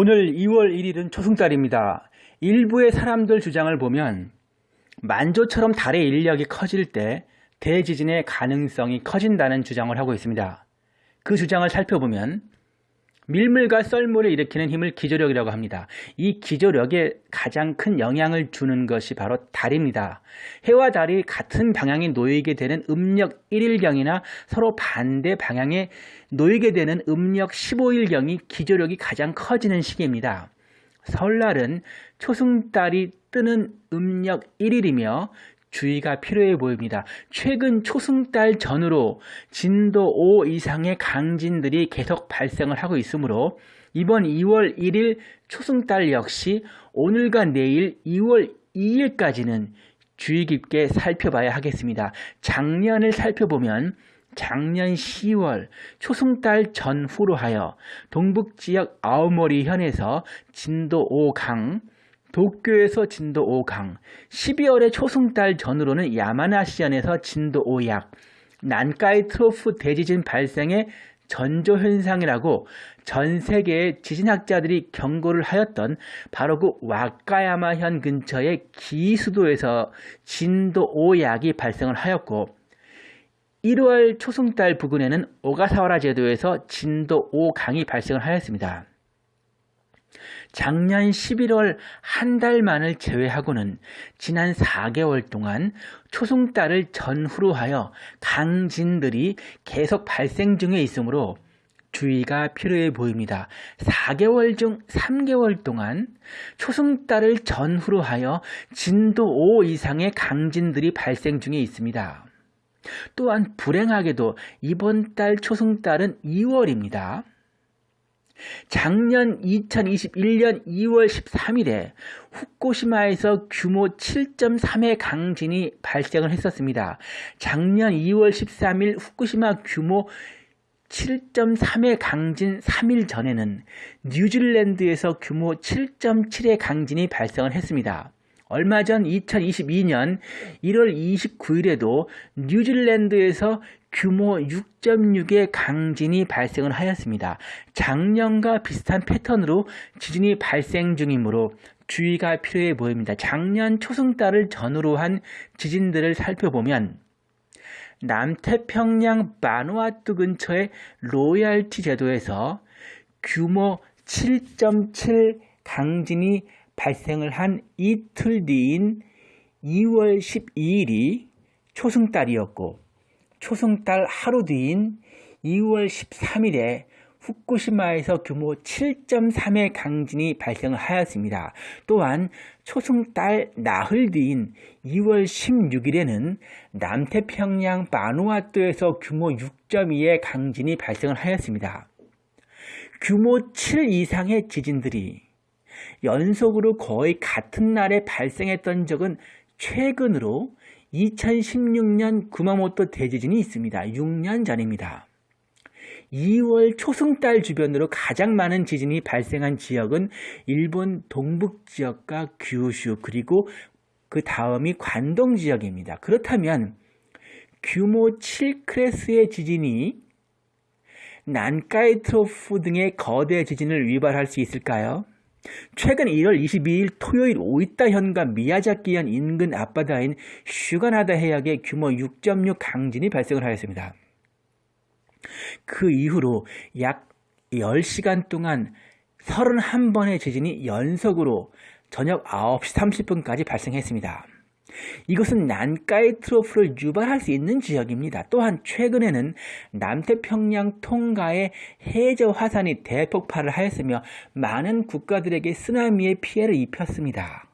오늘 2월 1일은 초승달입니다. 일부의 사람들 주장을 보면 만조처럼 달의 인력이 커질 때 대지진의 가능성이 커진다는 주장을 하고 있습니다. 그 주장을 살펴보면 밀물과 썰물을 일으키는 힘을 기조력이라고 합니다. 이 기조력에 가장 큰 영향을 주는 것이 바로 달입니다. 해와 달이 같은 방향에 놓이게 되는 음력 1일경이나 서로 반대 방향에 놓이게 되는 음력 15일경이 기조력이 가장 커지는 시기입니다. 설날은 초승달이 뜨는 음력 1일이며 주의가 필요해 보입니다. 최근 초승달 전후로 진도 5 이상의 강진들이 계속 발생을 하고 있으므로 이번 2월 1일 초승달 역시 오늘과 내일 2월 2일까지는 주의 깊게 살펴봐야 하겠습니다. 작년을 살펴보면 작년 10월 초승달 전후로 하여 동북지역 아오모리 현에서 진도 5강 도쿄에서 진도 5강, 12월의 초승달 전후로는 야마나시현에서 진도 5약, 난카이 트로프 대지진 발생의 전조현상이라고 전 세계의 지진학자들이 경고를 하였던 바로 그 와카야마현 근처의 기수도에서 진도 5약이 발생을 하였고 1월 초승달 부근에는 오가사와라 제도에서 진도 5강이 발생을 하였습니다. 작년 11월 한 달만을 제외하고는 지난 4개월 동안 초승달을 전후로 하여 강진들이 계속 발생 중에 있으므로 주의가 필요해 보입니다. 4개월 중 3개월 동안 초승달을 전후로 하여 진도 5 이상의 강진들이 발생 중에 있습니다. 또한 불행하게도 이번 달 초승달은 2월입니다. 작년 2021년 2월 13일에 후쿠시마에서 규모 7.3의 강진이 발생을 했었습니다. 작년 2월 13일 후쿠시마 규모 7.3의 강진 3일 전에는 뉴질랜드에서 규모 7.7의 강진이 발생을 했습니다. 얼마 전 2022년 1월 29일에도 뉴질랜드에서 규모 6.6의 강진이 발생을 하였습니다. 작년과 비슷한 패턴으로 지진이 발생 중이므로 주의가 필요해 보입니다. 작년 초승달을 전후로 한 지진들을 살펴보면 남태평양 마누아투 근처의 로얄티 제도에서 규모 7.7 강진이 발생을 한 이틀 뒤인 2월 12일이 초승달이었고 초승달 하루 뒤인 2월 13일에 후쿠시마에서 규모 7.3의 강진이 발생을 하였습니다. 또한 초승달 나흘 뒤인 2월 16일에는 남태평양 바누아투에서 규모 6.2의 강진이 발생을 하였습니다. 규모 7 이상의 지진들이 연속으로 거의 같은 날에 발생했던 적은 최근으로 2016년 구마모토 대지진이 있습니다. 6년 전입니다. 2월 초승달 주변으로 가장 많은 지진이 발생한 지역은 일본 동북 지역과 규슈 그리고 그 다음이 관동 지역입니다. 그렇다면 규모 7클래스의 지진이 난카이 트로프 등의 거대 지진을 위발할 수 있을까요? 최근 1월 22일 토요일 오이타 현과 미야자키현 인근 앞바다인 슈가나다 해역에 규모 6.6 강진이 발생을 하였습니다. 그 이후로 약 10시간 동안 31번의 지진이 연속으로 저녁 9시 30분까지 발생했습니다. 이것은 난카이 트로프를 유발할 수 있는 지역입니다. 또한 최근에는 남태평양 통가의 해저 화산이 대폭발을 하였으며 많은 국가들에게 쓰나미의 피해를 입혔습니다.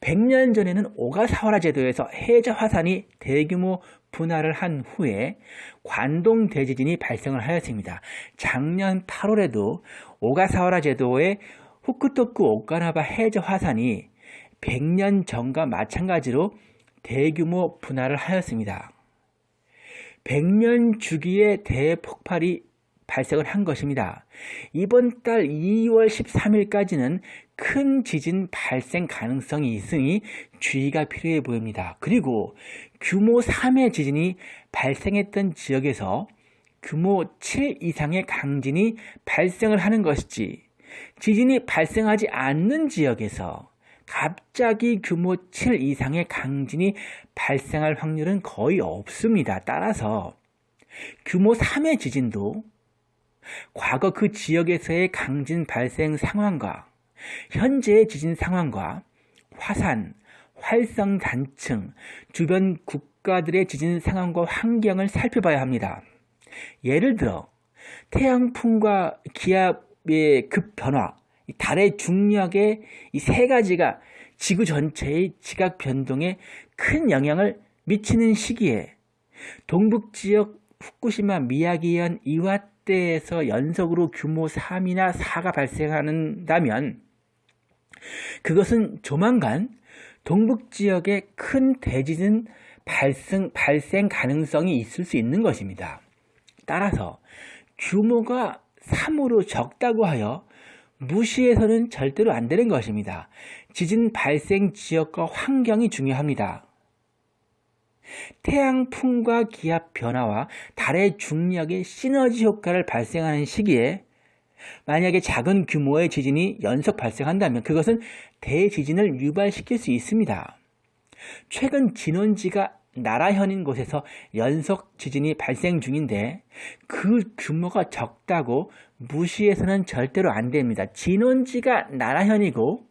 100년 전에는 오가사와라 제도에서 해저 화산이 대규모 분할을 한 후에 관동 대지진이 발생을 하였습니다. 작년 8월에도 오가사와라 제도의 후쿠토쿠 오카나바 해저 화산이 100년 전과 마찬가지로 대규모 분할을 하였습니다. 100년 주기의 대폭발이 발생을 한 것입니다. 이번 달 2월 13일까지는 큰 지진 발생 가능성이 있으니 주의가 필요해 보입니다. 그리고 규모 3의 지진이 발생했던 지역에서 규모 7 이상의 강진이 발생을 하는 것이지 지진이 발생하지 않는 지역에서 갑자기 규모 7 이상의 강진이 발생할 확률은 거의 없습니다. 따라서 규모 3의 지진도 과거 그 지역에서의 강진 발생 상황과 현재의 지진 상황과 화산, 활성 단층, 주변 국가들의 지진 상황과 환경을 살펴봐야 합니다. 예를 들어 태양풍과 기압의 급 변화, 달의 중력의 이 세 가지가 지구 전체의 지각 변동에 큰 영향을 미치는 시기에 동북 지역 후쿠시마 미야기현 이와떼에서 연속으로 규모 3이나 4가 발생한다면 그것은 조만간 동북 지역에 큰 대지진 발생, 발생 가능성이 있을 수 있는 것입니다. 따라서 규모가 3으로 적다고 하여 무시해서는 절대로 안 되는 것입니다. 지진 발생 지역과 환경이 중요합니다. 태양풍과 기압 변화와 달의 중력의 시너지 효과를 발생하는 시기에 만약에 작은 규모의 지진이 연속 발생한다면 그것은 대지진을 유발시킬 수 있습니다. 최근 진원지가 나라현인 곳에서 연속 지진이 발생 중인데 그 규모가 적다고 무시해서는 절대로 안 됩니다. 진원지가 나라현이고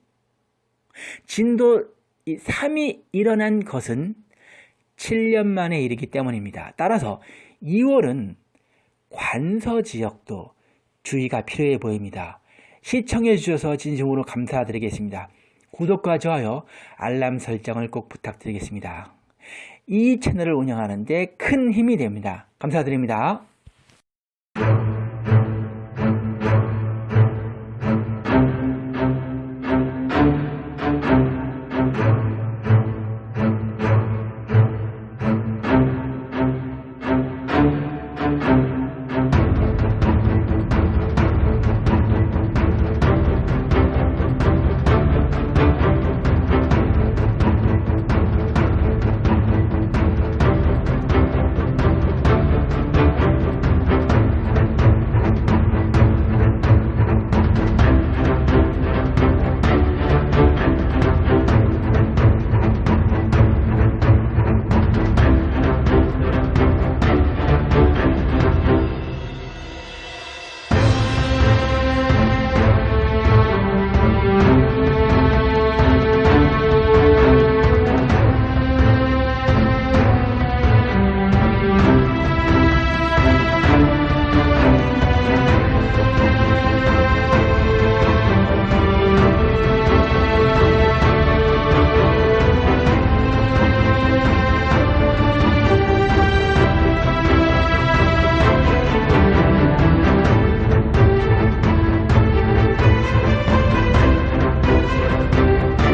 진도 3이 일어난 것은 7년 만에 일이기 때문입니다. 따라서 2월은 관서 지역도 주의가 필요해 보입니다. 시청해 주셔서 진심으로 감사드리겠습니다. 구독과 좋아요, 알람 설정을 꼭 부탁드리겠습니다. 이 채널을 운영하는 데 큰 힘이 됩니다. 감사드립니다.